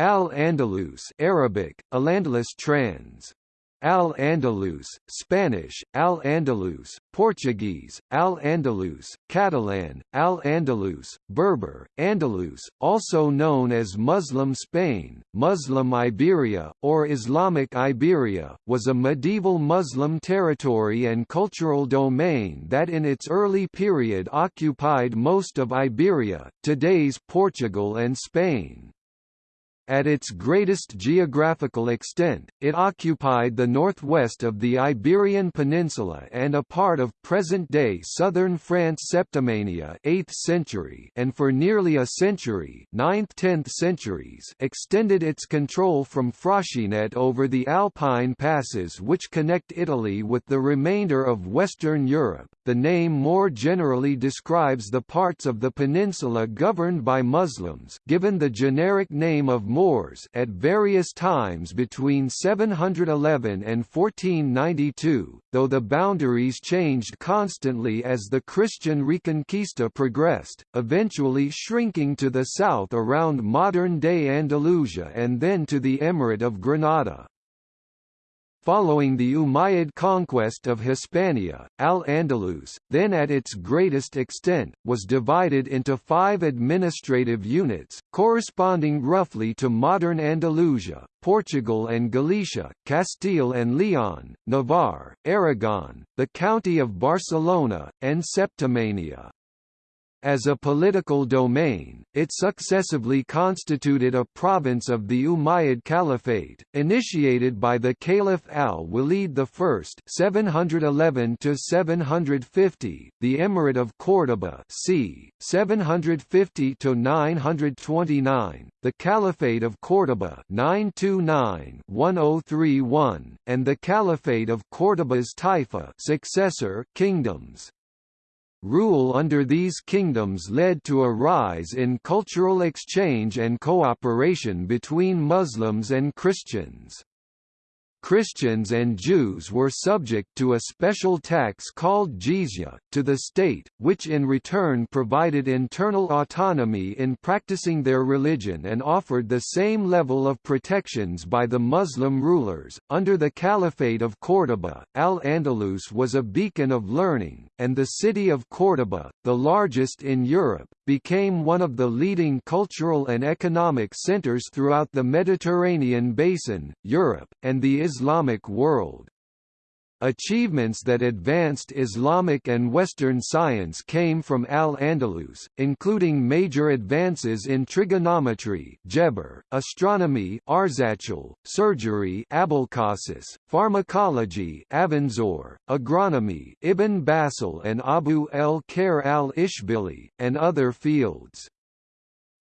Al-Andalus Arabic, Al-Andalus trans. Al-Andalus, Spanish, Al-Andalus, Portuguese, Al-Andalus, Catalan, Al-Andalus, Berber, Andalus, also known as Muslim Spain, Muslim Iberia, or Islamic Iberia, was a medieval Muslim territory and cultural domain that in its early period occupied most of Iberia, today's Portugal and Spain. At its greatest geographical extent, it occupied the northwest of the Iberian Peninsula and a part of present-day southern France Septimania 8th century and for nearly a century 9th–10th centuries extended its control from Fraxinetum over the Alpine passes which connect Italy with the remainder of Western Europe. The name more generally describes the parts of the peninsula governed by Muslims given the generic name of Moors at various times between 711 and 1492, though the boundaries changed constantly as the Christian Reconquista progressed, eventually shrinking to the south around modern-day Andalusia and then to the Emirate of Granada. Following the Umayyad conquest of Hispania, Al-Andalus, then at its greatest extent, was divided into five administrative units, corresponding roughly to modern Andalusia, Portugal and Galicia, Castile and Leon, Navarre, Aragon, the County of Barcelona, and Septimania. As a political domain, it successively constituted a province of the Umayyad Caliphate, initiated by the Caliph al-Walid I (711–750), the Emirate of Córdoba (c. 750–929), the Caliphate of Córdoba (929–1031), and the Caliphate of Córdoba's Taifa successor kingdoms. Rule under these kingdoms led to a rise in cultural exchange and cooperation between Muslims and Christians. Christians and Jews were subject to a special tax called jizya, to the state, which in return provided internal autonomy in practicing their religion and offered the same level of protections by the Muslim rulers. Under the Caliphate of Córdoba, Al-Andalus was a beacon of learning, and the city of Córdoba, the largest in Europe, became one of the leading cultural and economic centers throughout the Mediterranean basin, Europe, and the Islamic world. Achievements that advanced Islamic and Western science came from Al-Andalus, including major advances in trigonometry Geber, astronomy Arzachel, surgery Abulcasis, pharmacology Avenzoar, agronomy Ibn Bassal and Abu el-Khair al-Ishbili, and other fields.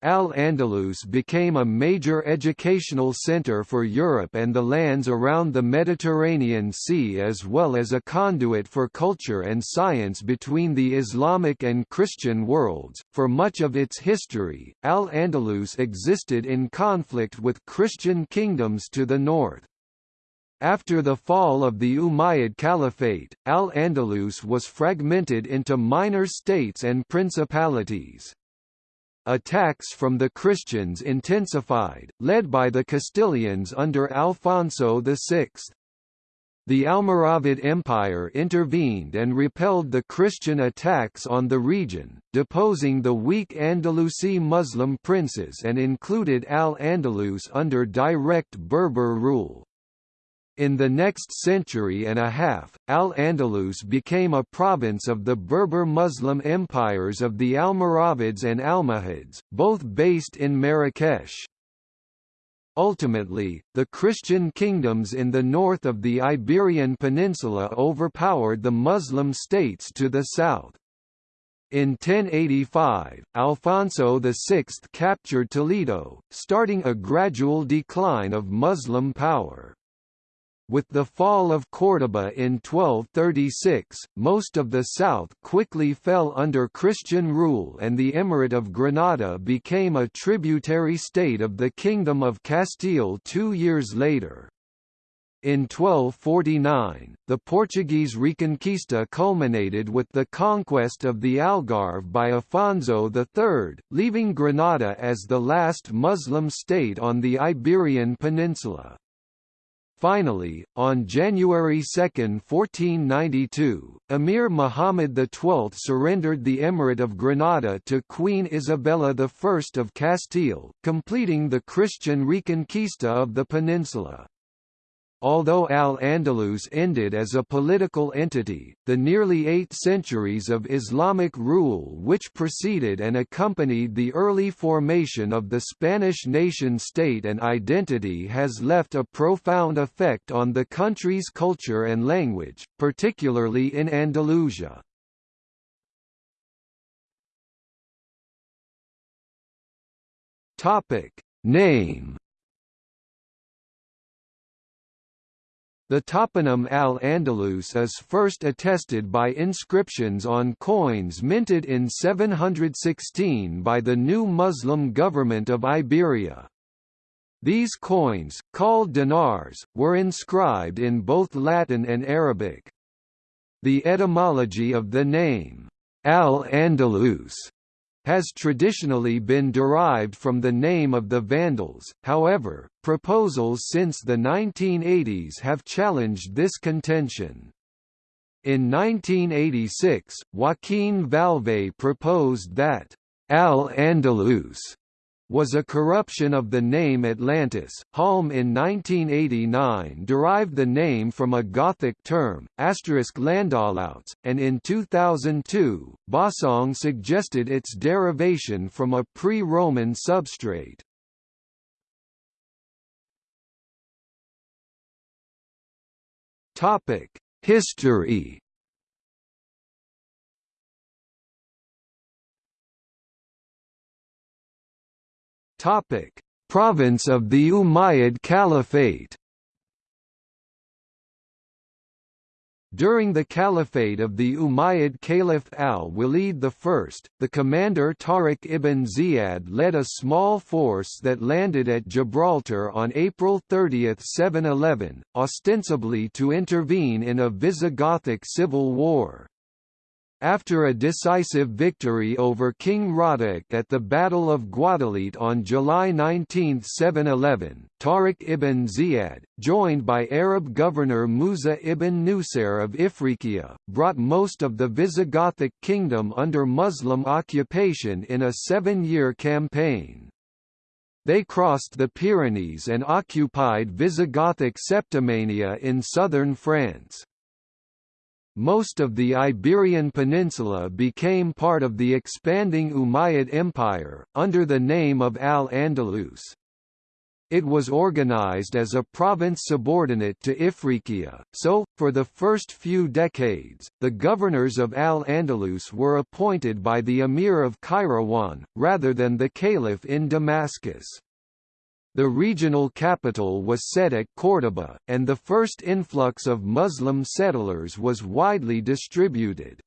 Al-Andalus became a major educational center for Europe and the lands around the Mediterranean Sea as well as a conduit for culture and science between the Islamic and Christian worlds. For much of its history, Al-Andalus existed in conflict with Christian kingdoms to the north. After the fall of the Umayyad Caliphate, Al-Andalus was fragmented into minor states and principalities. Attacks from the Christians intensified, led by the Castilians under Alfonso VI. The Almoravid Empire intervened and repelled the Christian attacks on the region, deposing the weak Andalusi Muslim princes and included Al-Andalus under direct Berber rule. In the next century and a half, Al-Andalus became a province of the Berber Muslim empires of the Almoravids and Almohads, both based in Marrakesh. Ultimately, the Christian kingdoms in the north of the Iberian Peninsula overpowered the Muslim states to the south. In 1085, Alfonso VI captured Toledo, starting a gradual decline of Muslim power. With the fall of Córdoba in 1236, most of the south quickly fell under Christian rule and the Emirate of Granada became a tributary state of the Kingdom of Castile two years later. In 1249, the Portuguese Reconquista culminated with the conquest of the Algarve by Afonso III, leaving Granada as the last Muslim state on the Iberian Peninsula. Finally, on January 2, 1492, Emir Muhammad XII surrendered the Emirate of Granada to Queen Isabella I of Castile, completing the Christian Reconquista of the peninsula. Although Al-Andalus ended as a political entity, the nearly eight centuries of Islamic rule which preceded and accompanied the early formation of the Spanish nation-state and identity has left a profound effect on the country's culture and language, particularly in Andalusia. Name The toponym Al-Andalus is first attested by inscriptions on coins minted in 716 by the new Muslim government of Iberia. These coins, called dinars, were inscribed in both Latin and Arabic. The etymology of the name, Al-Andalus, has traditionally been derived from the name of the Vandals, however, proposals since the 1980s have challenged this contention. In 1986, Joaquin Vallvé proposed that Al-Andalus was a corruption of the name Atlantis. Halm in 1989 derived the name from a Gothic term, asterisk Landaulouts, and in 2002, Bossong suggested its derivation from a pre-Roman substrate. History Topic: Province of the Umayyad Caliphate. During the caliphate of the Umayyad Caliph al-Walid I, the commander Tariq ibn Ziyad led a small force that landed at Gibraltar on April 30, 711, ostensibly to intervene in a Visigothic civil war. After a decisive victory over King Roderic at the Battle of Guadalete on July 19, 711, Tariq ibn Ziyad, joined by Arab governor Musa ibn Nusair of Ifriqiya, brought most of the Visigothic kingdom under Muslim occupation in a seven-year campaign. They crossed the Pyrenees and occupied Visigothic Septimania in southern France. Most of the Iberian Peninsula became part of the expanding Umayyad Empire, under the name of Al-Andalus. It was organized as a province subordinate to Ifriqiya, so, for the first few decades, the governors of Al-Andalus were appointed by the Emir of Kairouan, rather than the Caliph in Damascus. The regional capital was set at Córdoba, and the first influx of Muslim settlers was widely distributed.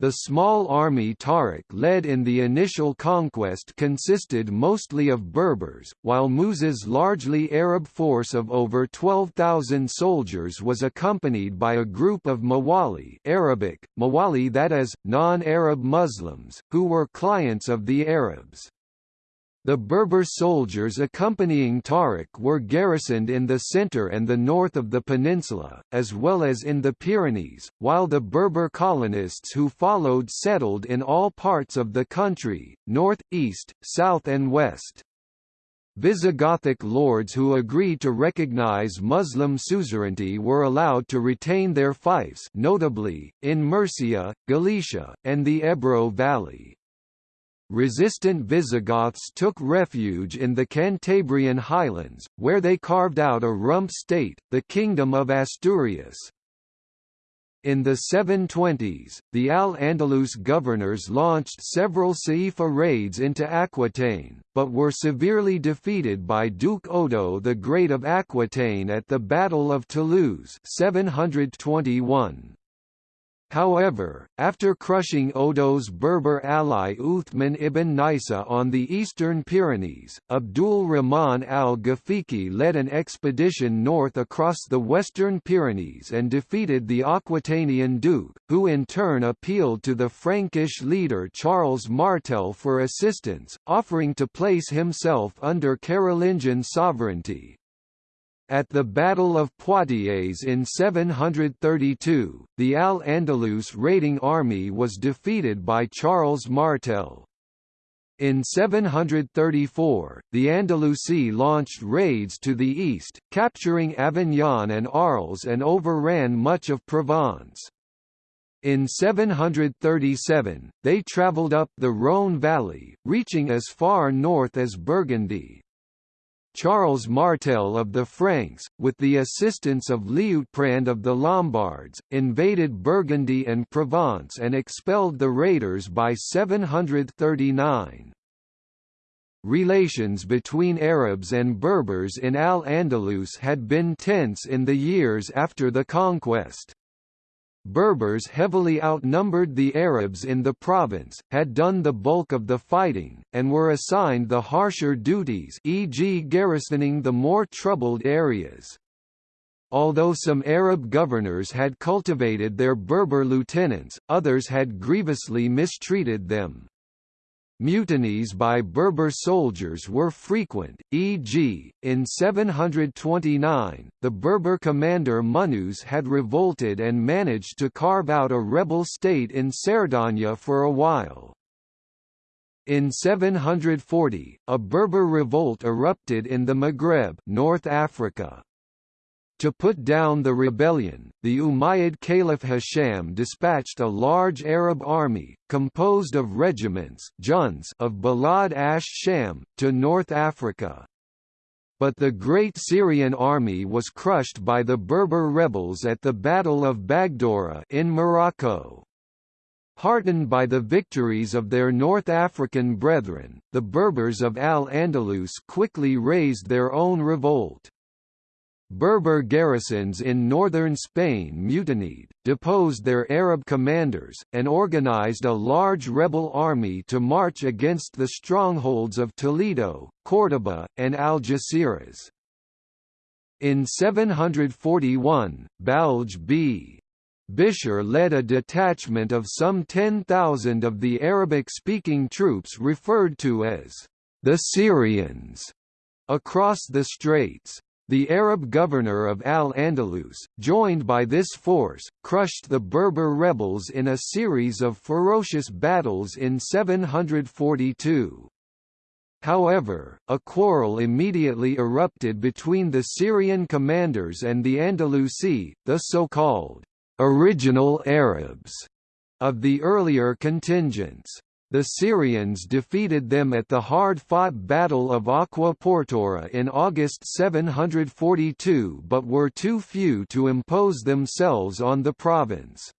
The small army Tariq led in the initial conquest consisted mostly of Berbers, while Musa's largely Arab force of over 12,000 soldiers was accompanied by a group of Mawali Arabic, Mawali that is, non-Arab Muslims, who were clients of the Arabs. The Berber soldiers accompanying Tariq were garrisoned in the center and the north of the peninsula, as well as in the Pyrenees, while the Berber colonists who followed settled in all parts of the country, north, east, south and west. Visigothic lords who agreed to recognize Muslim suzerainty were allowed to retain their fiefs notably, in Murcia, Galicia, and the Ebro Valley. Resistant Visigoths took refuge in the Cantabrian highlands, where they carved out a rump state, the Kingdom of Asturias. In the 720s, the Al-Andalus governors launched several Saifa raids into Aquitaine, but were severely defeated by Duke Odo the Great of Aquitaine at the Battle of Toulouse 721. However, after crushing Odo's Berber ally Uthman ibn Naissa on the eastern Pyrenees, Abdul Rahman al-Ghafiqi led an expedition north across the western Pyrenees and defeated the Aquitanian duke, who in turn appealed to the Frankish leader Charles Martel for assistance, offering to place himself under Carolingian sovereignty. At the Battle of Poitiers in 732, the Al-Andalus raiding army was defeated by Charles Martel. In 734, the Andalusi launched raids to the east, capturing Avignon and Arles and overran much of Provence. In 737, they travelled up the Rhône valley, reaching as far north as Burgundy, Charles Martel of the Franks, with the assistance of Liutprand of the Lombards, invaded Burgundy and Provence and expelled the raiders by 739. Relations between Arabs and Berbers in Al-Andalus had been tense in the years after the conquest. Berbers heavily outnumbered the Arabs in the province, had done the bulk of the fighting, and were assigned the harsher duties e.g. garrisoning the more troubled areas. Although some Arab governors had cultivated their Berber lieutenants, others had grievously mistreated them. Mutinies by Berber soldiers were frequent, e.g., in 729, the Berber commander Munuz had revolted and managed to carve out a rebel state in Cerdagne for a while. In 740, a Berber revolt erupted in the Maghreb North Africa. To put down the rebellion, the Umayyad Caliph Hisham dispatched a large Arab army, composed of regiments of Bilad ash-Sham, to North Africa. But the great Syrian army was crushed by the Berber rebels at the Battle of Bagdora in Morocco. Heartened by the victories of their North African brethren, the Berbers of Al-Andalus quickly raised their own revolt. Berber garrisons in northern Spain mutinied, deposed their Arab commanders, and organized a large rebel army to march against the strongholds of Toledo, Córdoba, and Algeciras. In 741, Balj b. Led a detachment of some 10,000 of the Arabic-speaking troops referred to as the Syrians across the straits. The Arab governor of Al-Andalus, joined by this force, crushed the Berber rebels in a series of ferocious battles in 742. However, a quarrel immediately erupted between the Syrian commanders and the Andalusi, the so-called original Arabs of the earlier contingents. The Syrians defeated them at the hard-fought Battle of Aqua Portora in August 742 but were too few to impose themselves on the province.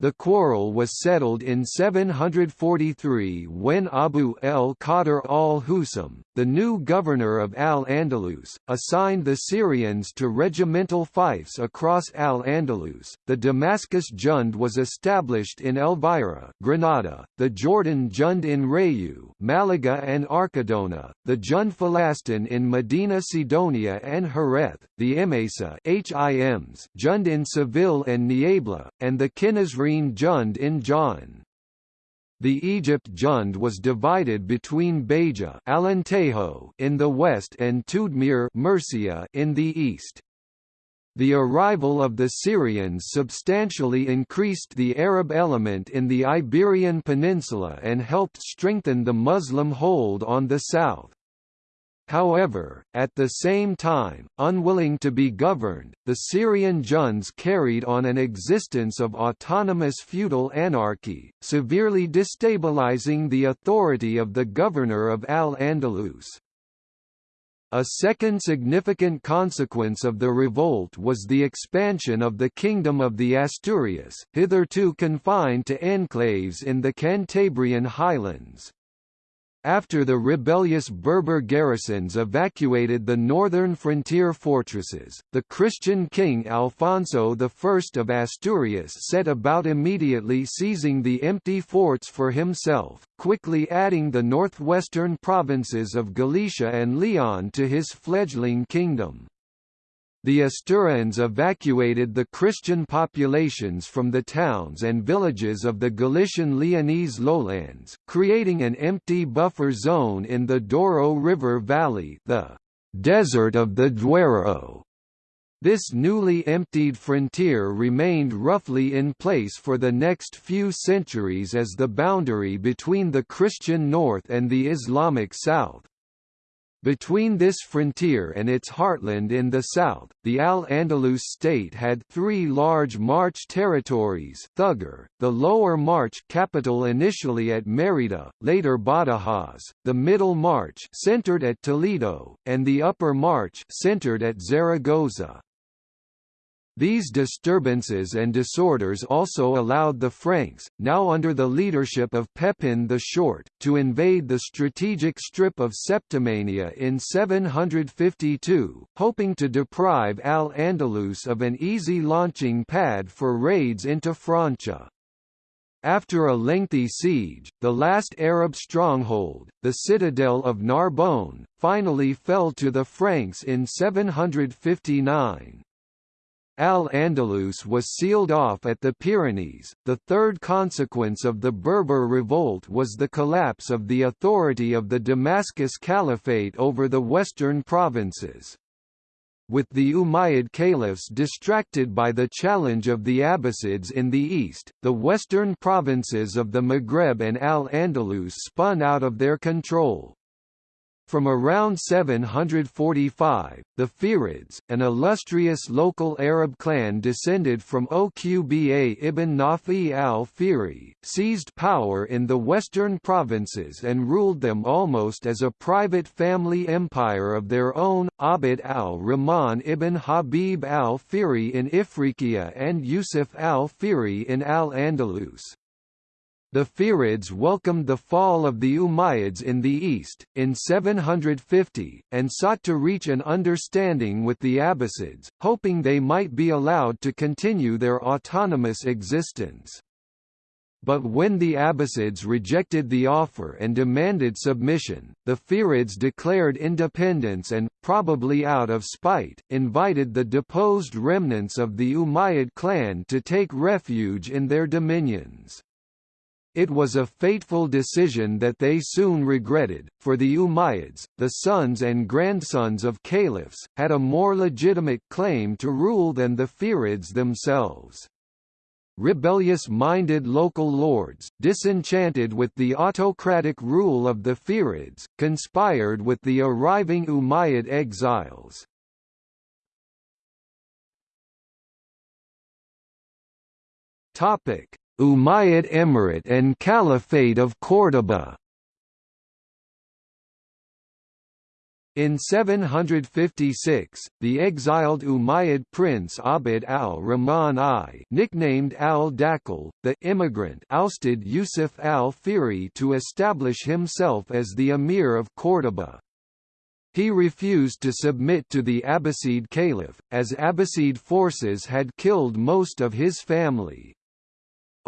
The quarrel was settled in 743 when Abu el-Qadr al-Husam, the new governor of Al-Andalus, assigned the Syrians to regimental fiefs across Al-Andalus. The Damascus Jund was established in Elvira, Granada, the Jordan Jund in Rayu, Malaga and Archidona, the Jund Falastin in Medina Sidonia and Jerez, the Emesa Hims Jund in Seville and Niebla, and the Qinnasrin Jund in Jaen. The Egypt Jund was divided between Beja Alentejo in the west and Tudmir Murcia in the east. The arrival of the Syrians substantially increased the Arab element in the Iberian Peninsula and helped strengthen the Muslim hold on the south. However, at the same time, unwilling to be governed, the Syrian Junds carried on an existence of autonomous feudal anarchy, severely destabilizing the authority of the governor of Al-Andalus. A second significant consequence of the revolt was the expansion of the Kingdom of the Asturias, hitherto confined to enclaves in the Cantabrian highlands. After the rebellious Berber garrisons evacuated the northern frontier fortresses, the Christian king Alfonso I of Asturias set about immediately seizing the empty forts for himself, quickly adding the northwestern provinces of Galicia and Leon to his fledgling kingdom. The Asturians evacuated the Christian populations from the towns and villages of the Galician Leonese lowlands, creating an empty buffer zone in the Douro River Valley the «desert of the Duero». This newly emptied frontier remained roughly in place for the next few centuries as the boundary between the Christian north and the Islamic south. Between this frontier and its heartland in the south, the Al-Andalus state had three large March territories Thughur, the Lower March capital initially at Mérida, later Badajoz, the Middle March centered at Toledo, and the Upper March centered at Zaragoza. These disturbances and disorders also allowed the Franks, now under the leadership of Pepin the Short, to invade the strategic strip of Septimania in 752, hoping to deprive Al-Andalus of an easy launching pad for raids into Francia. After a lengthy siege, the last Arab stronghold, the citadel of Narbonne, finally fell to the Franks in 759. Al-Andalus was sealed off at the Pyrenees. The third consequence of the Berber revolt was the collapse of the authority of the Damascus Caliphate over the western provinces. With the Umayyad caliphs distracted by the challenge of the Abbasids in the east, the western provinces of the Maghreb and Al-Andalus spun out of their control. From around 745, the Fihrids, an illustrious local Arab clan descended from Uqba ibn Nafi al-Fihri, seized power in the western provinces and ruled them almost as a private family empire of their own, Abd al-Rahman ibn Habib al-Fihri in Ifriqiya and Yusuf al-Fihri in Al-Andalus. The Fihrids welcomed the fall of the Umayyads in the east, in 750, and sought to reach an understanding with the Abbasids, hoping they might be allowed to continue their autonomous existence. But when the Abbasids rejected the offer and demanded submission, the Fihrids declared independence and, probably out of spite, invited the deposed remnants of the Umayyad clan to take refuge in their dominions. It was a fateful decision that they soon regretted, for the Umayyads, the sons and grandsons of caliphs, had a more legitimate claim to rule than the Fihrids themselves. Rebellious-minded local lords, disenchanted with the autocratic rule of the Fihrids, conspired with the arriving Umayyad exiles. Umayyad Emirate and Caliphate of Córdoba In 756, the exiled Umayyad prince Abd al-Rahman I nicknamed al-Dakhil, the immigrant ousted Yusuf al-Fihri to establish himself as the emir of Córdoba. He refused to submit to the Abbasid Caliph, as Abbasid forces had killed most of his family.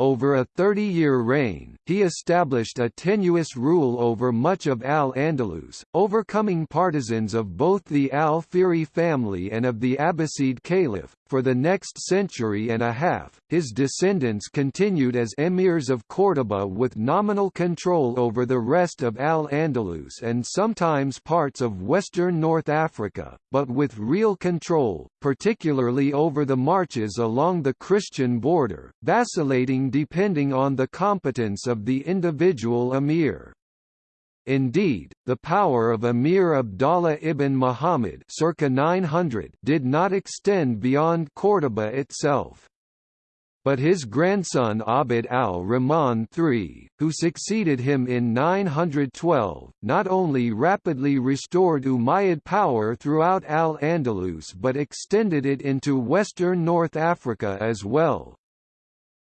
Over a 30-year reign, he established a tenuous rule over much of Al-Andalus, overcoming partisans of both the Al-Fihri family and of the Abbasid Caliph. For the next century and a half, his descendants continued as emirs of Córdoba with nominal control over the rest of Al-Andalus and sometimes parts of western North Africa, but with real control, particularly over the marches along the Christian border, vacillating depending on the competence of the individual emir. Indeed, the power of Emir Abdallah ibn Muhammad circa 900 did not extend beyond Córdoba itself. But his grandson Abd al-Rahman III, who succeeded him in 912, not only rapidly restored Umayyad power throughout Al-Andalus but extended it into western North Africa as well.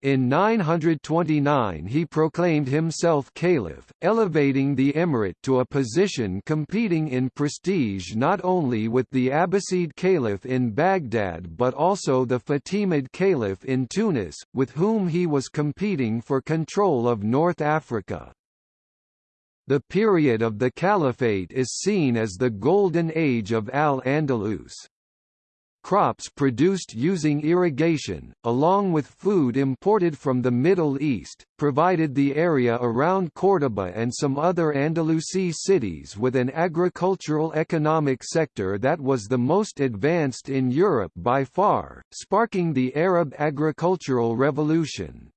In 929 he proclaimed himself caliph, elevating the emirate to a position competing in prestige not only with the Abbasid caliph in Baghdad but also the Fatimid caliph in Tunis, with whom he was competing for control of North Africa. The period of the caliphate is seen as the golden age of Al-Andalus. Crops produced using irrigation, along with food imported from the Middle East, provided the area around Córdoba and some other Andalusi cities with an agricultural economic sector that was the most advanced in Europe by far, sparking the Arab agricultural revolution.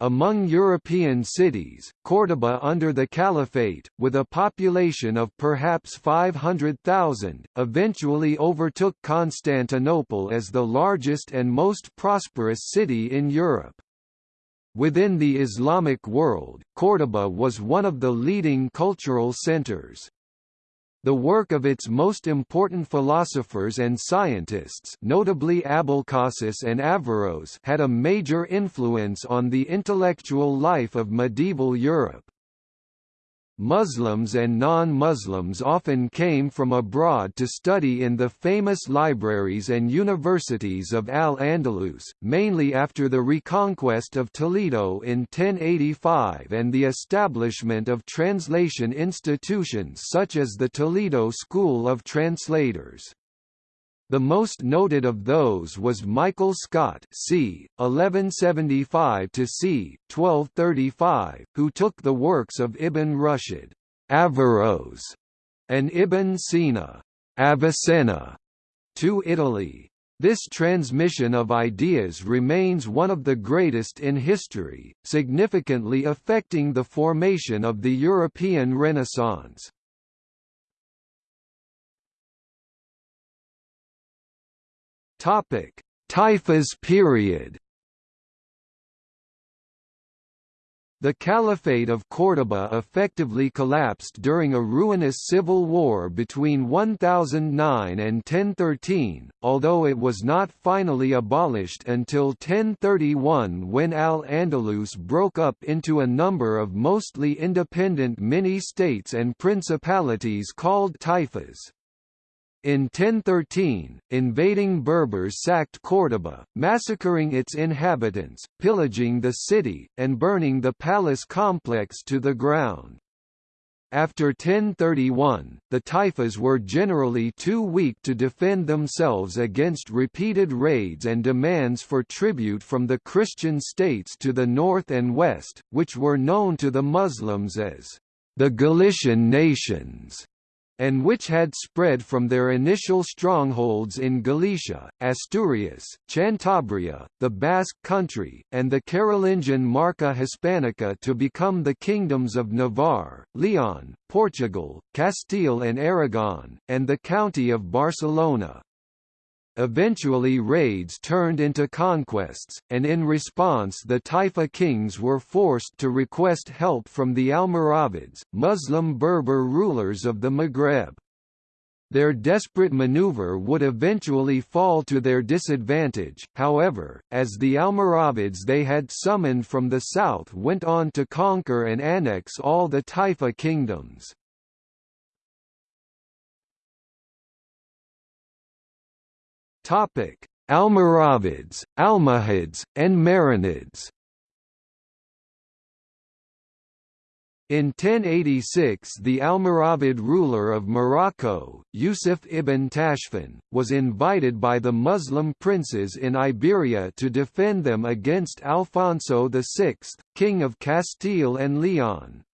Among European cities, Córdoba under the Caliphate, with a population of perhaps 500,000, eventually overtook Constantinople as the largest and most prosperous city in Europe. Within the Islamic world, Córdoba was one of the leading cultural centers. The work of its most important philosophers and scientists notably Abulcasis and Averroes had a major influence on the intellectual life of medieval Europe. Muslims and non-Muslims often came from abroad to study in the famous libraries and universities of Al-Andalus, mainly after the reconquest of Toledo in 1085 and the establishment of translation institutions such as the Toledo School of Translators. The most noted of those was Michael Scott c. 1175 to c. 1235, who took the works of Ibn Rushd Averroes, and Ibn Sina Avicenna, to Italy. This transmission of ideas remains one of the greatest in history, significantly affecting the formation of the European Renaissance. Topic: Taifas period. The Caliphate of Córdoba effectively collapsed during a ruinous civil war between 1009 and 1013, although it was not finally abolished until 1031 when Al-Andalus broke up into a number of mostly independent mini-states and principalities called taifas. In 1013, invading Berbers sacked Córdoba, massacring its inhabitants, pillaging the city, and burning the palace complex to the ground. After 1031, the Taifas were generally too weak to defend themselves against repeated raids and demands for tribute from the Christian states to the north and west, which were known to the Muslims as the Galician nations and which had spread from their initial strongholds in Galicia, Asturias, Cantabria, the Basque country, and the Carolingian Marca Hispanica to become the kingdoms of Navarre, Leon, Portugal, Castile and Aragon, and the county of Barcelona. Eventually raids turned into conquests, and in response the Taifa kings were forced to request help from the Almoravids, Muslim Berber rulers of the Maghreb. Their desperate maneuver would eventually fall to their disadvantage, however, as the Almoravids they had summoned from the south went on to conquer and annex all the Taifa kingdoms. Topic: Almoravids, Almohads, and Marinids. In 1086 the Almoravid ruler of Morocco, Yusuf ibn Tashfin, was invited by the Muslim princes in Iberia to defend them against Alfonso VI, king of Castile and Leon.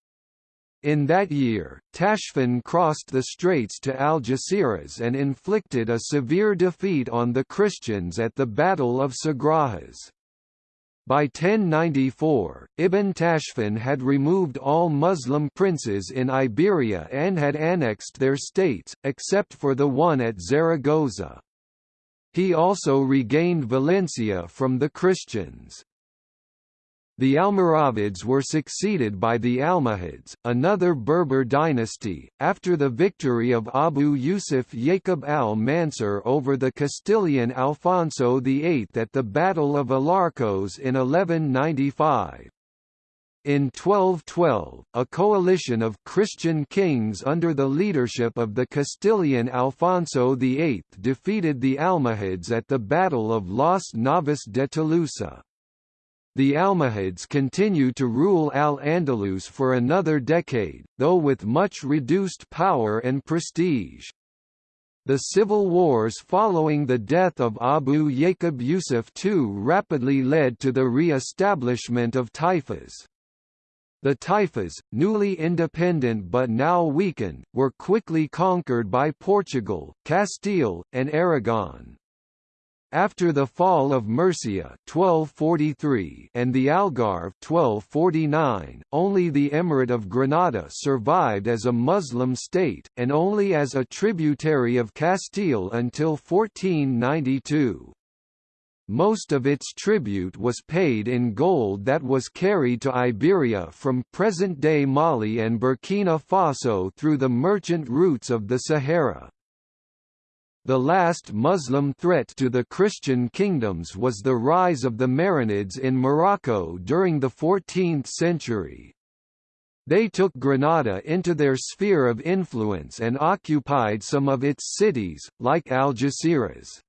In that year, Tashfin crossed the straits to Algeciras and inflicted a severe defeat on the Christians at the Battle of Sagrajas. By 1094, Ibn Tashfin had removed all Muslim princes in Iberia and had annexed their states, except for the one at Zaragoza. He also regained Valencia from the Christians. The Almoravids were succeeded by the Almohads, another Berber dynasty, after the victory of Abu Yusuf Yaqub al-Mansur over the Castilian Alfonso VIII at the Battle of Alarcos in 1195. In 1212, a coalition of Christian kings under the leadership of the Castilian Alfonso VIII defeated the Almohads at the Battle of Las Navas de Tolosa. The Almohads continue to rule Al-Andalus for another decade, though with much reduced power and prestige. The civil wars following the death of Abu Yaqub Yusuf II rapidly led to the re-establishment of taifas. The taifas, newly independent but now weakened, were quickly conquered by Portugal, Castile, and Aragon. After the fall of Murcia 1243 and the Algarve 1249, only the Emirate of Granada survived as a Muslim state, and only as a tributary of Castile until 1492. Most of its tribute was paid in gold that was carried to Iberia from present-day Mali and Burkina Faso through the merchant routes of the Sahara. The last Muslim threat to the Christian kingdoms was the rise of the Marinids in Morocco during the 14th century. They took Granada into their sphere of influence and occupied some of its cities, like Algeciras.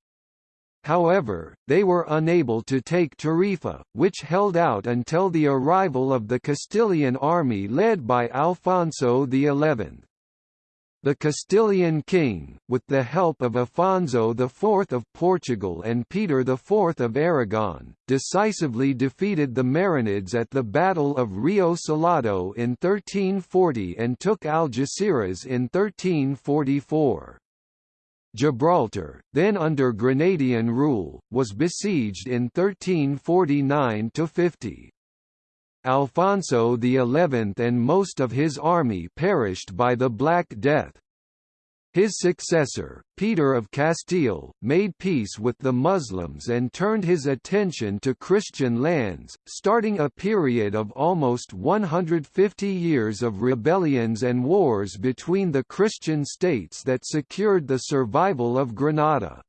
However, they were unable to take Tarifa, which held out until the arrival of the Castilian army led by Alfonso XI. The Castilian king, with the help of Afonso IV of Portugal and Peter IV of Aragon, decisively defeated the Marinids at the Battle of Rio Salado in 1340 and took Algeciras in 1344. Gibraltar, then under Granadian rule, was besieged in 1349–50. Alfonso XI and most of his army perished by the Black Death. His successor, Peter of Castile, made peace with the Muslims and turned his attention to Christian lands, starting a period of almost 150 years of rebellions and wars between the Christian states that secured the survival of Granada.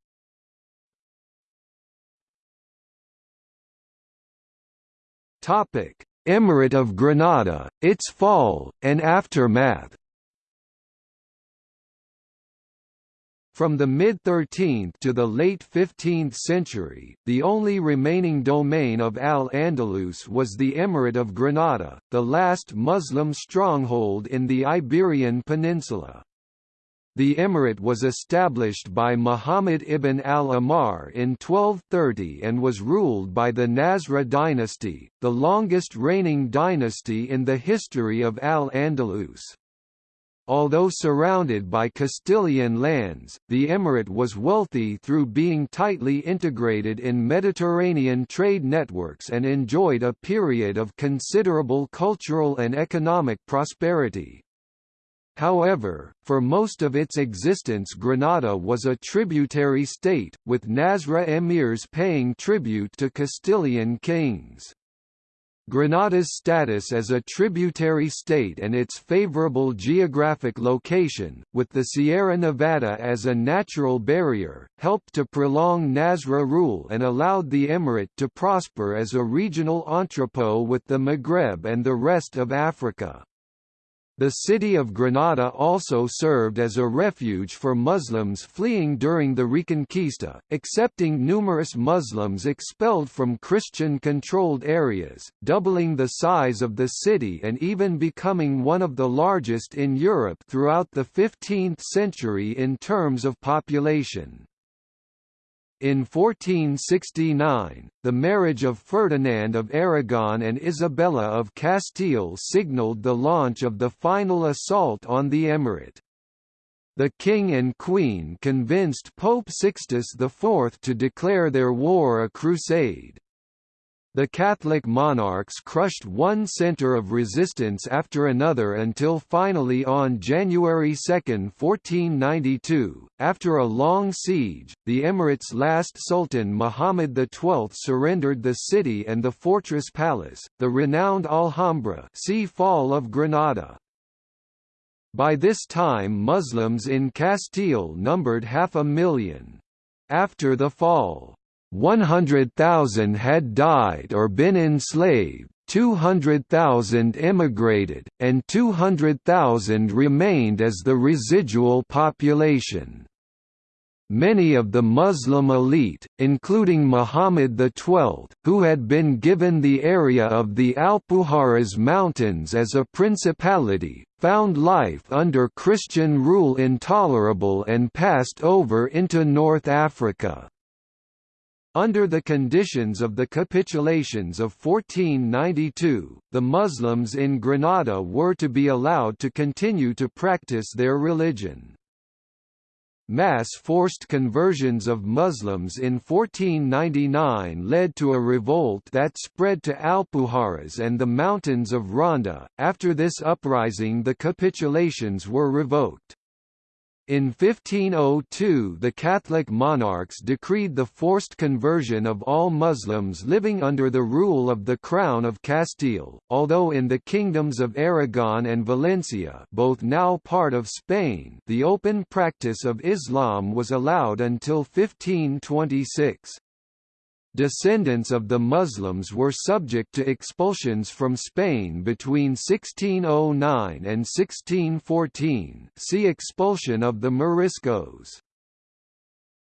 Emirate of Granada, its fall, and aftermath From the mid-13th to the late 15th century, the only remaining domain of Al-Andalus was the Emirate of Granada, the last Muslim stronghold in the Iberian Peninsula. The emirate was established by Muhammad ibn al-Ahmar in 1230 and was ruled by the Nasrid dynasty, the longest reigning dynasty in the history of Al-Andalus. Although surrounded by Castilian lands, the emirate was wealthy through being tightly integrated in Mediterranean trade networks and enjoyed a period of considerable cultural and economic prosperity. However, for most of its existence Granada was a tributary state, with Nasrid emirs paying tribute to Castilian kings. Granada's status as a tributary state and its favorable geographic location, with the Sierra Nevada as a natural barrier, helped to prolong Nasrid rule and allowed the emirate to prosper as a regional entrepot with the Maghreb and the rest of Africa. The city of Granada also served as a refuge for Muslims fleeing during the Reconquista, accepting numerous Muslims expelled from Christian-controlled areas, doubling the size of the city and even becoming one of the largest in Europe throughout the 15th century in terms of population. In 1469, the marriage of Ferdinand of Aragon and Isabella of Castile signalled the launch of the final assault on the emirate. The king and queen convinced Pope Sixtus IV to declare their war a crusade. The Catholic monarchs crushed one centre of resistance after another until finally on January 2, 1492, After a long siege, the Emirate's last sultan Muhammad XII surrendered the city and the fortress palace, the renowned Alhambra see Fall of Granada. By this time Muslims in Castile numbered half a million. After the fall, 100,000 had died or been enslaved, 200,000 emigrated, and 200,000 remained as the residual population. Many of the Muslim elite, including Muhammad XII, who had been given the area of the Alpujarras Mountains as a principality, found life under Christian rule intolerable and passed over into North Africa. Under the conditions of the capitulations of 1492, the Muslims in Granada were to be allowed to continue to practice their religion. Mass forced conversions of Muslims in 1499 led to a revolt that spread to Alpujarras and the mountains of Ronda. After this uprising, the capitulations were revoked. In 1502 the Catholic monarchs decreed the forced conversion of all Muslims living under the rule of the Crown of Castile, although in the kingdoms of Aragon and Valencia both now part of Spain the open practice of Islam was allowed until 1526 descendants of the Muslims were subject to expulsions from Spain between 1609 and 1614 see expulsion of the Moriscos.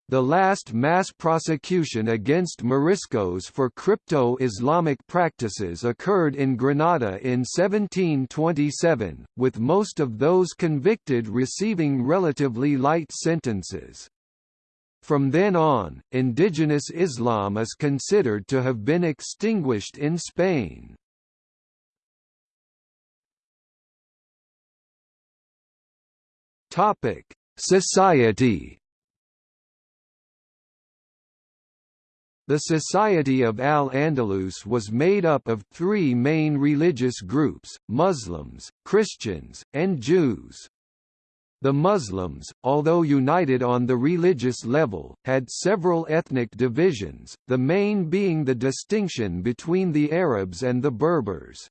The last mass prosecution against Moriscos for crypto-Islamic practices occurred in Granada in 1727, with most of those convicted receiving relatively light sentences. From then on, indigenous Islam is considered to have been extinguished in Spain. Topic: Society. The Society of Al-Andalus was made up of three main religious groups, Muslims, Christians, and Jews. The Muslims, although united on the religious level, had several ethnic divisions, the main being the distinction between the Arabs and the Berbers.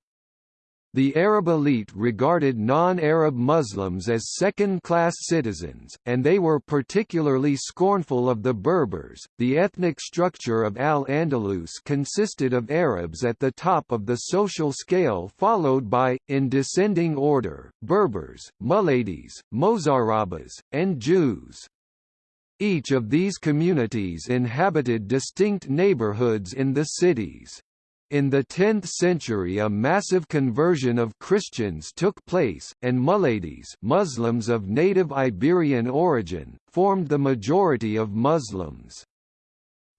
The Arab elite regarded non-Arab Muslims as second-class citizens, and they were particularly scornful of the Berbers. The ethnic structure of Al-Andalus consisted of Arabs at the top of the social scale followed by, in descending order, Berbers, Muladies, Mozarabes, and Jews. Each of these communities inhabited distinct neighborhoods in the cities. In the 10th century a massive conversion of Christians took place, and Muladies Muslims of native Iberian origin, formed the majority of Muslims.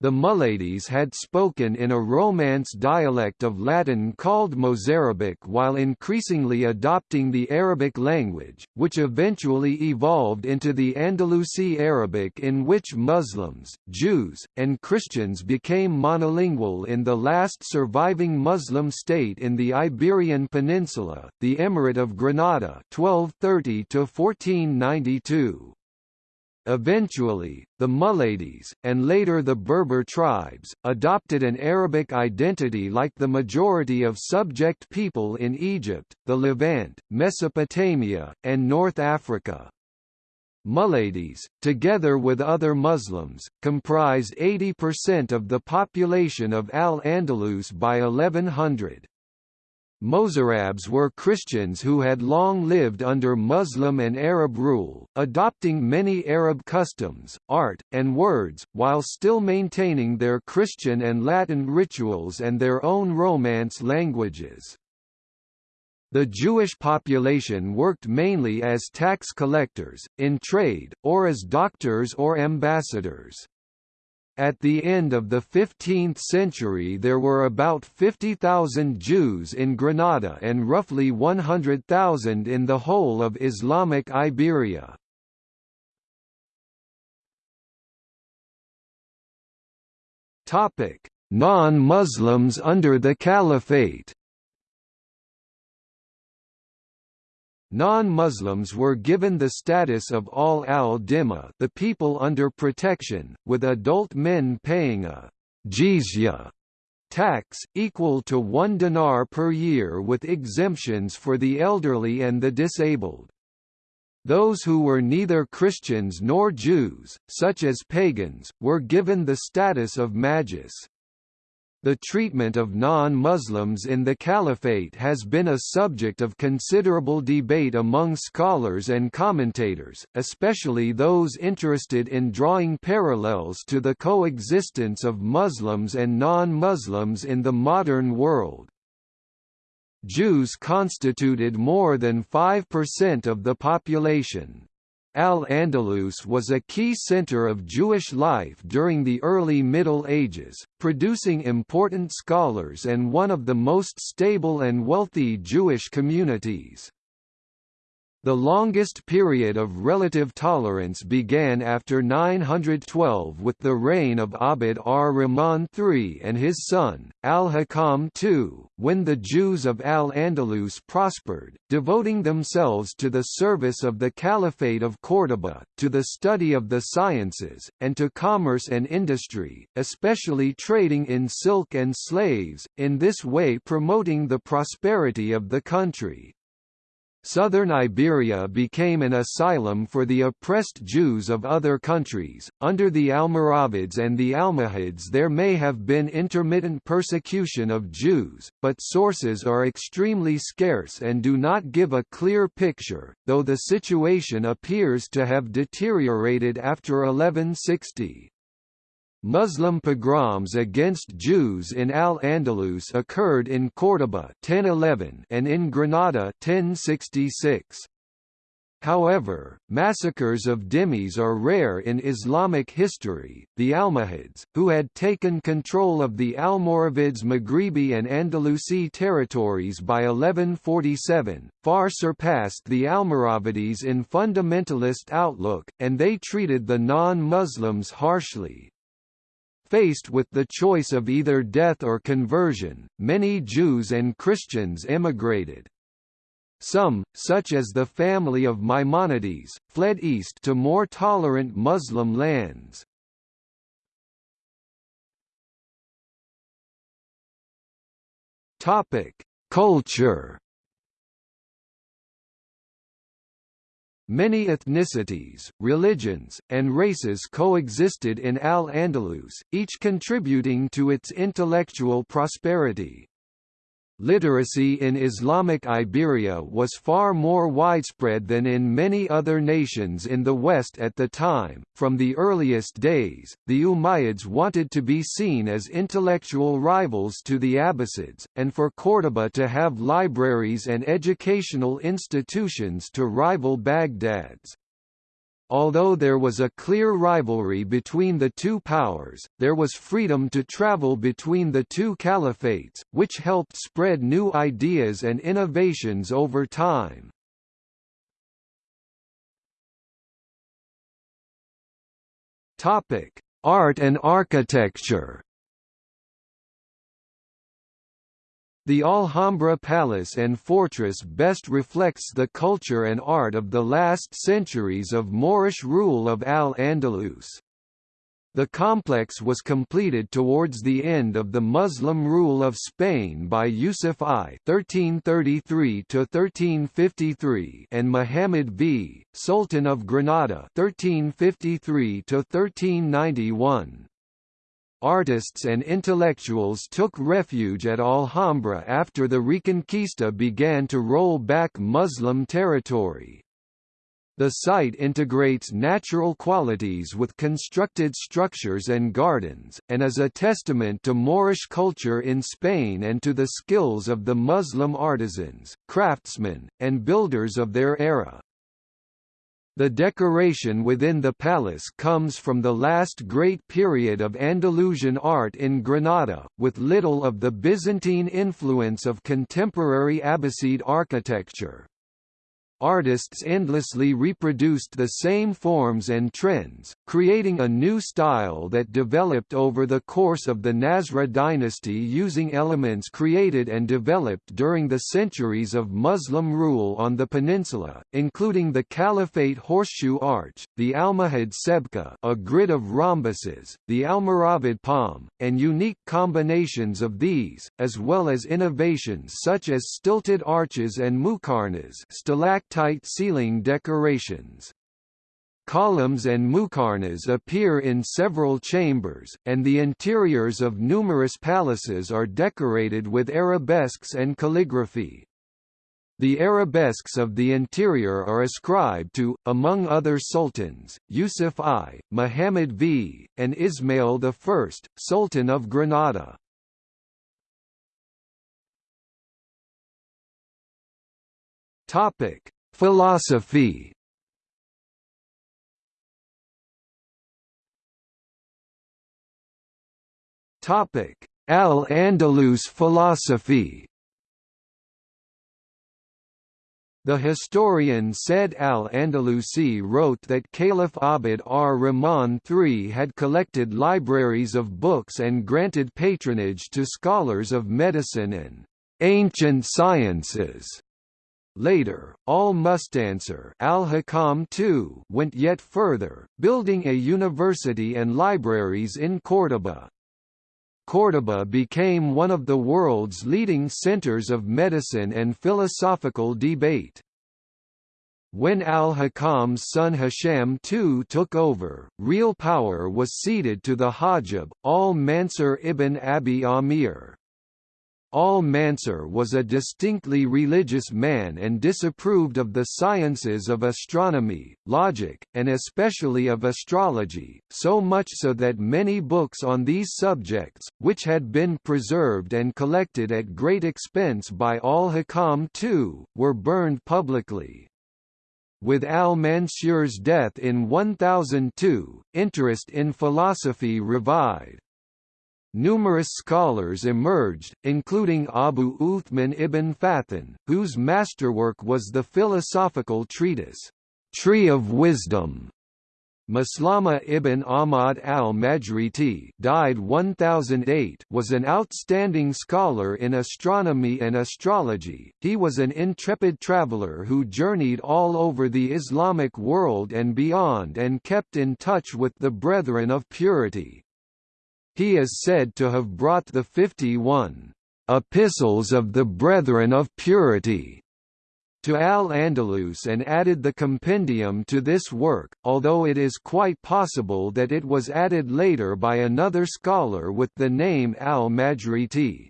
The Muladies had spoken in a Romance dialect of Latin called Mozarabic while increasingly adopting the Arabic language, which eventually evolved into the Andalusi Arabic in which Muslims, Jews, and Christians became monolingual in the last surviving Muslim state in the Iberian Peninsula, the Emirate of Granada 1230 1492. Eventually, the Muladies, and later the Berber tribes, adopted an Arabic identity like the majority of subject people in Egypt, the Levant, Mesopotamia, and North Africa. Muladies, together with other Muslims, comprised 80% of the population of Al-Andalus by 1100. Mozarabs were Christians who had long lived under Muslim and Arab rule, adopting many Arab customs, art, and words, while still maintaining their Christian and Latin rituals and their own Romance languages. The Jewish population worked mainly as tax collectors, in trade, or as doctors or ambassadors. At the end of the 15th century there were about 50,000 Jews in Granada and roughly 100,000 in the whole of Islamic Iberia. Non-Muslims under the Caliphate Non-Muslims were given the status of ahl al-Dhimma the people under protection, with adult men paying a jizya tax, equal to one dinar per year with exemptions for the elderly and the disabled. Those who were neither Christians nor Jews, such as pagans, were given the status of majus. The treatment of non-Muslims in the Caliphate has been a subject of considerable debate among scholars and commentators, especially those interested in drawing parallels to the coexistence of Muslims and non-Muslims in the modern world. Jews constituted more than 5% of the population. Al-Andalus was a key center of Jewish life during the early Middle Ages, producing important scholars and one of the most stable and wealthy Jewish communities. The longest period of relative tolerance began after 912 with the reign of Abd ar-Rahman III and his son, al-Hakam II, when the Jews of Al-Andalus prospered, devoting themselves to the service of the Caliphate of Córdoba, to the study of the sciences, and to commerce and industry, especially trading in silk and slaves, in this way promoting the prosperity of the country. Southern Iberia became an asylum for the oppressed Jews of other countries. Under the Almoravids and the Almohads, there may have been intermittent persecution of Jews, but sources are extremely scarce and do not give a clear picture, though the situation appears to have deteriorated after 1160. Muslim pogroms against Jews in Al-Andalus occurred in Córdoba 1011 and in Granada 1066. However, massacres of dhimmis are rare in Islamic history. The Almohads, who had taken control of the Almoravids' Maghribi and Andalusi territories by 1147, far surpassed the Almoravides in fundamentalist outlook, and they treated the non-Muslims harshly. Faced with the choice of either death or conversion, many Jews and Christians emigrated. Some, such as the family of Maimonides, fled east to more tolerant Muslim lands. Culture Many ethnicities, religions, and races coexisted in Al-Andalus, each contributing to its intellectual prosperity. Literacy in Islamic Iberia was far more widespread than in many other nations in the West at the time. From the earliest days, the Umayyads wanted to be seen as intellectual rivals to the Abbasids, and for Córdoba to have libraries and educational institutions to rival Baghdad's. Although there was a clear rivalry between the two powers, there was freedom to travel between the two caliphates, which helped spread new ideas and innovations over time. Art and architecture The Alhambra Palace and Fortress best reflects the culture and art of the last centuries of Moorish rule of Al-Andalus. The complex was completed towards the end of the Muslim rule of Spain by Yusuf I (1333–1353) and Muhammad V, Sultan of Granada (1353–1391). Artists and intellectuals took refuge at Alhambra after the Reconquista began to roll back Muslim territory. The site integrates natural qualities with constructed structures and gardens, and is a testament to Moorish culture in Spain and to the skills of the Muslim artisans, craftsmen, and builders of their era. The decoration within the palace comes from the last great period of Andalusian art in Granada, with little of the Byzantine influence of contemporary Abbasid architecture. Artists endlessly reproduced the same forms and trends, creating a new style that developed over the course of the Nasrid dynasty using elements created and developed during the centuries of Muslim rule on the peninsula, including the Caliphate horseshoe arch, the Almohad sebka a grid of rhombuses, the Almoravid palm, and unique combinations of these, as well as innovations such as stilted arches and muqarnas stalactite ceiling decorations. Columns and muqarnas appear in several chambers, and the interiors of numerous palaces are decorated with arabesques and calligraphy. The arabesques of the interior are ascribed to, among other sultans, Yusuf I, Muhammad V, and Ismail I, Sultan of Granada. Philosophy. Topic: Al-Andalus philosophy. The historian Said al-Andalusi wrote that Caliph Abd ar-Rahman III had collected libraries of books and granted patronage to scholars of medicine and ancient sciences. Later, al-Mustansir al-Hakam too went yet further, building a university and libraries in Córdoba. Córdoba became one of the world's leading centers of medicine and philosophical debate. When al-Hakam's son Hisham II took over, real power was ceded to the Hajib, al-Mansur ibn Abi Amir. Al-Mansur was a distinctly religious man and disapproved of the sciences of astronomy, logic, and especially of astrology, so much so that many books on these subjects, which had been preserved and collected at great expense by al-Hakam II, were burned publicly. With al-Mansur's death in 1002, interest in philosophy revived. Numerous scholars emerged, including Abu Uthman ibn Fathun, whose masterwork was the philosophical treatise, Tree of Wisdom. Maslama ibn Ahmad al-Majriti died 1008 was an outstanding scholar in astronomy and astrology. He was an intrepid traveler who journeyed all over the Islamic world and beyond and kept in touch with the Brethren of Purity. He is said to have brought the 51 Epistles of the Brethren of Purity to Al-Andalus and added the compendium to this work, although it is quite possible that it was added later by another scholar with the name Al-Majriti.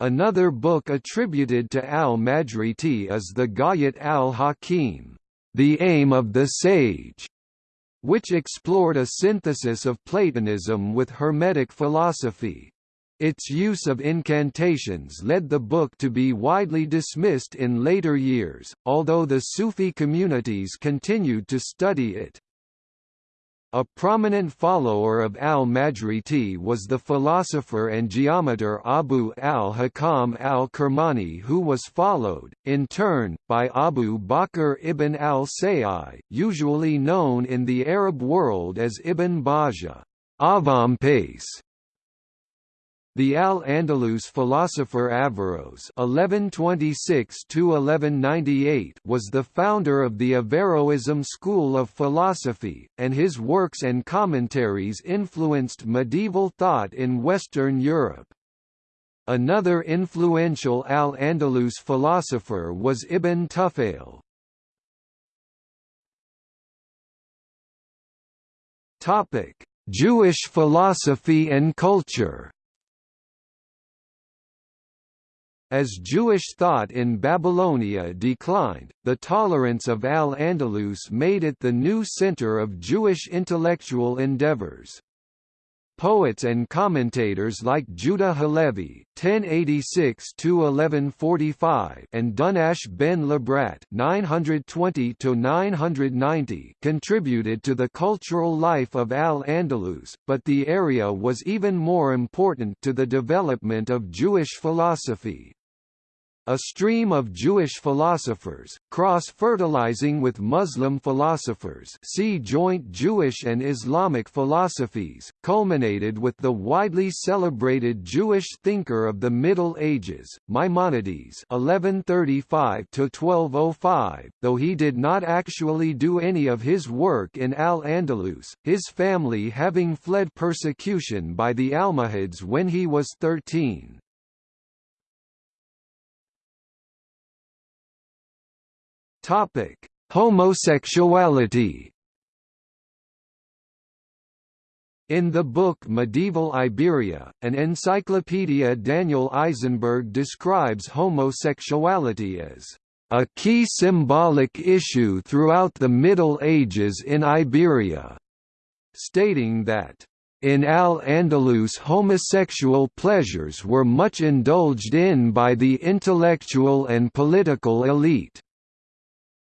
Another book attributed to Al-Majriti is the Ghayat al-Hakim, The Aim of the Sage, which explored a synthesis of Platonism with Hermetic philosophy. Its use of incantations led the book to be widely dismissed in later years, although the Sufi communities continued to study it. A prominent follower of al-Majriti was the philosopher and geometer Abu al-Hakam al-Kirmani who was followed, in turn, by Abu Bakr ibn al-Sayyi, usually known in the Arab world as Ibn Bajjah. The Al-Andalus philosopher Averroes (1126–1198) was the founder of the Averroism school of philosophy, and his works and commentaries influenced medieval thought in Western Europe. Another influential Al-Andalus philosopher was Ibn Tufayl. Topic: Jewish philosophy and culture. As Jewish thought in Babylonia declined, the tolerance of Al-Andalus made it the new center of Jewish intellectual endeavors. Poets and commentators like Judah Halevi (1086–1145) and Dunash ben Labrat (920–990) contributed to the cultural life of Al-Andalus, but the area was even more important to the development of Jewish philosophy. A stream of Jewish philosophers, cross-fertilizing with Muslim philosophers see joint Jewish and Islamic philosophies, culminated with the widely celebrated Jewish thinker of the Middle Ages, Maimonides 1135–1205, though he did not actually do any of his work in Al-Andalus, his family having fled persecution by the Almohads when he was 13. Topic: Homosexuality. In the book Medieval Iberia, an encyclopedia Daniel Eisenberg describes homosexuality as a key symbolic issue throughout the Middle Ages in Iberia, stating that in Al-Andalus homosexual pleasures were much indulged in by the intellectual and political elite.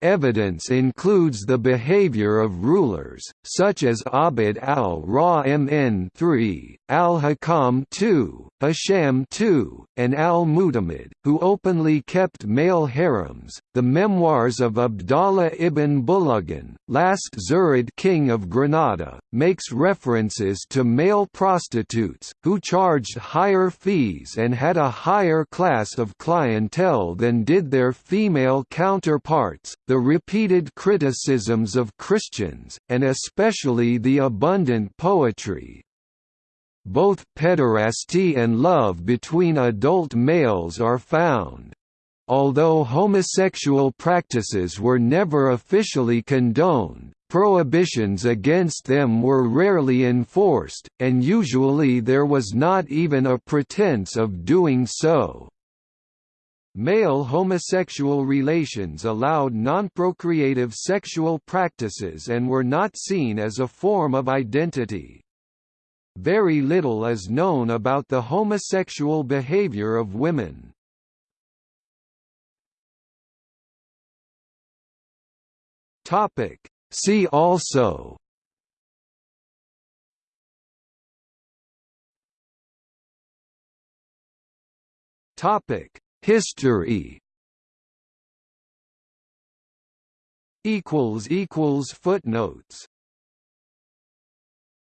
Evidence includes the behavior of rulers, such as Abd al-Rahman III, al-Hakam II, Hisham II, and al-Mu'tamid, who openly kept male harems. The memoirs of Abdallah ibn Buluggin, last Zirid king of Granada, makes references to male prostitutes, who charged higher fees and had a higher class of clientele than did their female counterparts the repeated criticisms of Christians, and especially the abundant poetry. Both pederasty and love between adult males are found. Although homosexual practices were never officially condoned, prohibitions against them were rarely enforced, and usually there was not even a pretense of doing so. Male homosexual relations allowed non-procreative sexual practices and were not seen as a form of identity. Very little is known about the homosexual behavior of women. See also Topic History equals equals footnotes